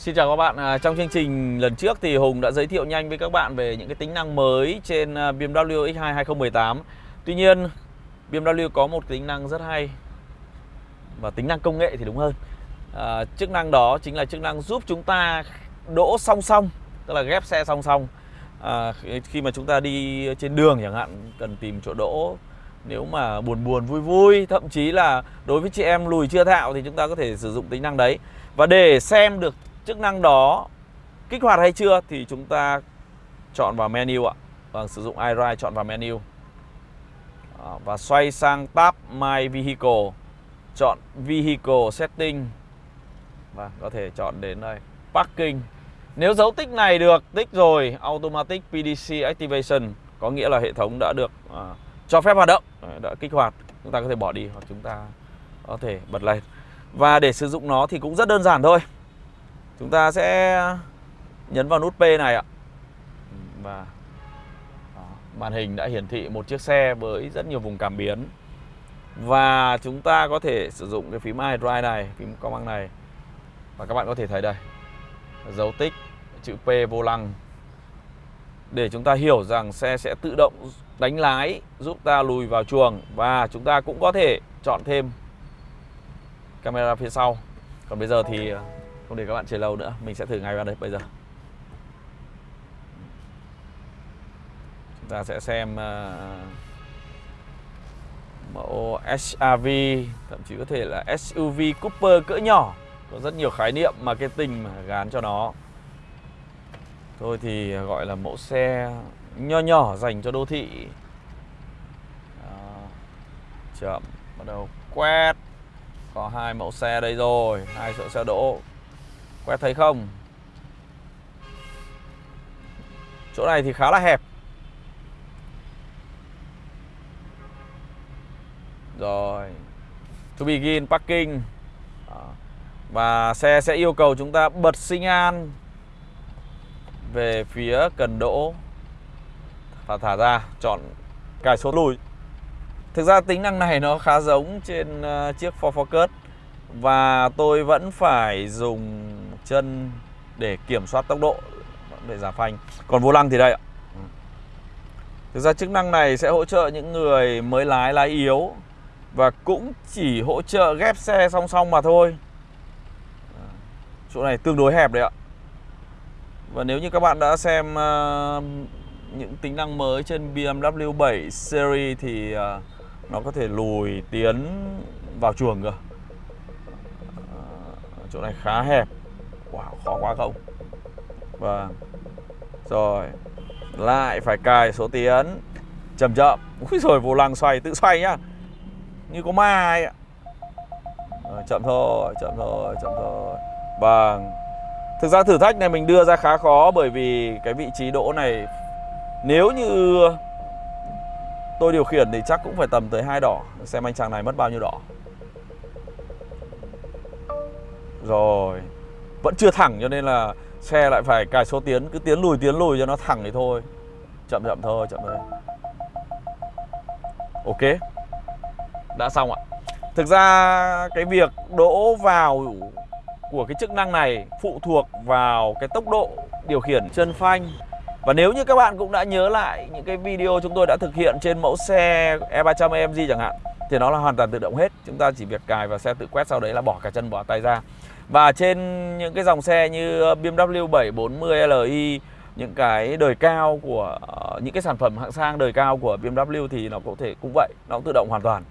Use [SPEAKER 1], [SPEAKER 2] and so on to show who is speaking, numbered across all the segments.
[SPEAKER 1] Xin chào các bạn, à, trong chương trình lần trước thì Hùng đã giới thiệu nhanh với các bạn về những cái tính năng mới trên à, BMW X2 2018 Tuy nhiên BMW có một tính năng rất hay và tính năng công nghệ thì đúng hơn. À, Chức năng đó chính là chức năng giúp chúng ta đỗ song song, tức là ghép xe song song. À, Khi mà chúng ta đi trên đường chẳng hạn, cần tìm chỗ đỗ. Nếu mà buồn buồn vui vui thậm chí là đối với chị em lùi chưa thạo thì chúng ta có thể sử dụng tính năng đấy. Và để xem được chức năng đó kích hoạt hay chưa thì chúng ta chọn vào menu ạ. Và sử dụng iDrive chọn vào menu. À, và xoay sang tab My Vehicle chọn Vehicle Setting. Và có thể chọn đến đây Parking. Nếu dấu tích này được tích rồi Automatic PDC Activation có nghĩa là hệ thống đã được uh, cho phép hoạt động đã kích hoạt. Chúng ta có thể bỏ đi hoặc chúng ta có thể bật lên. Và để sử dụng nó thì cũng rất đơn giản thôi chúng ta sẽ nhấn vào nút P này ạ. Và màn hình đã hiển thị một chiếc xe với rất nhiều vùng cảm biến. Và chúng ta có thể sử dụng cái phím iDrive này, phím công năng này. Và các bạn có thể thấy đây, dấu tích, chữ P vô lăng. Để chúng ta hiểu rằng xe sẽ tự động đánh lái, giúp ta lùi vào chuồng. Và chúng ta cũng có thể chọn thêm camera phía sau. Còn bây giờ thì không để các bạn chờ lâu nữa. Mình sẽ thử ngay vào đây bây giờ. Chúng ta sẽ xem uh, mẫu SRV thậm chí có thể là SUV Cooper cỡ nhỏ. Có rất nhiều khái niệm marketing mà gán cho nó. Thôi thì ờ, gọi là mẫu xe nho nhỏ dành cho đô thị. Chậm bắt đầu quét. Có hai mẫu xe đây rồi hai chỗ xe đỗ quét thấy không? Chỗ này thì khá là hẹp. Rồi. To begin parking. Và xe sẽ yêu cầu chúng ta bật sinh an về phía cần đỗ và thả ra, chọn cài số lùi. Thực ra tính năng này nó khá giống trên ờ, chiếc Ford Focus Và tôi vẫn phải dùng chân để kiểm soát tốc độ để giảm phanh. Còn vô lăng thì đây ạ. Thực ra chức năng này sẽ hỗ trợ những người mới lái lái yếu Và cũng chỉ hỗ trợ ghép xe song song mà thôi. Chỗ này tương đối hẹp đấy ạ. Và nếu như các bạn đã xem uh, những tính năng mới trên BMW 7 Series thì uh, nó có thể lùi tiến vào chuồng cơ. Uh, chỗ này khá hẹp quá không? Vâng. Rồi lại phải cài số tiến. Chậm chậm. Úi rồi vô lăng xoay tự xoay nhá. Như có ma ấy ạ. Rồi, chậm thôi chậm thôi chậm thôi. Vâng. Thực ra thử thách này mình đưa ra khá khó bởi vì cái vị trí đỗ này nếu như Tôi điều khiển thì chắc cũng phải tầm tới hai đỏ. Xem anh chàng này mất bao nhiêu đỏ. Rồi. Vẫn chưa thẳng cho nên là Xe lại phải cài số tiến, Cứ tiến lùi tiến lùi cho nó thẳng thì thôi. Chậm chậm thôi chậm thôi. Ok. Đã xong ạ. Thực ra cái việc đỗ vào của cái chức năng này phụ thuộc vào cái tốc độ điều khiển chân phanh. Và nếu như các bạn cũng đã nhớ lại những cái video chúng tôi đã thực hiện trên mẫu xe E300 AMG chẳng hạn, Thì nó là hoàn toàn tự động hết. Chúng ta chỉ việc cài vào xe tự quét sau đấy là bỏ cả chân, bỏ tay ra. Và trên những cái dòng xe như ờ, BMW 740 Li những cái đời cao của ờ, những cái sản phẩm hạng sang đời cao của BMW thì nó có thể cũng vậy, nó cũng tự động hoàn toàn.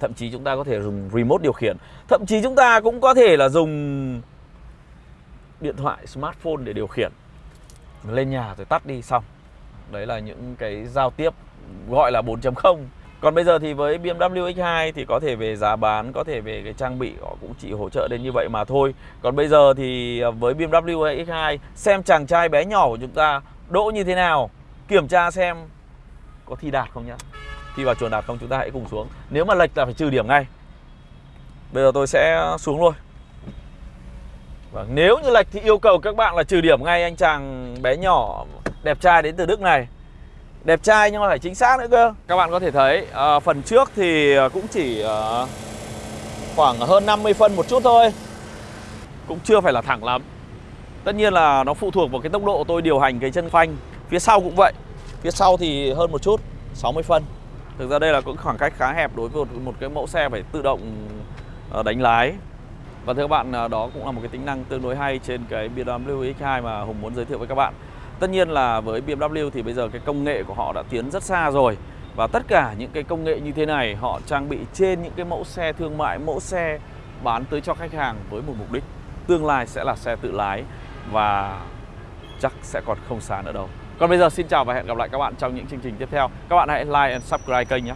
[SPEAKER 1] Thậm chí chúng ta có thể dùng remote điều khiển. Thậm chí chúng ta cũng có thể là dùng điện thoại smartphone để điều khiển lên nhà rồi tắt đi xong đấy là những cái giao tiếp gọi là 4.0 còn bây giờ thì với BMW X2 thì có thể về giá bán, có thể về cái trang bị họ cũng chỉ hỗ trợ đến như vậy mà thôi. Còn bây giờ thì à, với BMW X2 xem chàng trai bé nhỏ của chúng ta đỗ như thế nào, kiểm tra xem có thi đạt không nhá. Thi vào chuẩn đạt không chúng ta hãy cùng xuống. Nếu mà lệch là phải trừ điểm ngay. Bây giờ tôi sẽ xuống luôn. và nếu như lệch thì yêu cầu các bạn là trừ điểm ngay anh chàng bé nhỏ đẹp trai đến từ Đức này Đẹp trai nhưng mà phải chính xác nữa cơ. Các bạn có thể thấy à, phần trước thì ờ, cũng chỉ à, khoảng hơn 50 phân một chút thôi. Cũng chưa phải là thẳng lắm. Tất nhiên là nó phụ thuộc vào cái tốc độ tôi điều hành cái chân phanh. Phía sau cũng vậy. Phía sau thì hơn một chút 60 phân. Thực ra đây là cũng khoảng cách khá hẹp đối với một, một cái mẫu xe phải tự động đánh lái. Và thưa các bạn đó cũng là một cái tính năng tương đối hay trên cái BMW X2 mà Hùng muốn giới thiệu với các bạn. Tất nhiên là với BMW thì bây giờ cái công nghệ của họ đã tiến rất xa rồi. Và tất cả những cái công nghệ như thế này họ trang bị trên những cái mẫu xe thương mại, mẫu xe bán tới cho khách hàng với một mục đích. Tương lai sẽ là xe tự lái và chắc sẽ còn không xa nữa đâu. Còn bây giờ xin chào và hẹn gặp lại các bạn trong những chương trình tiếp theo. Các bạn hãy like and subscribe kênh nhé.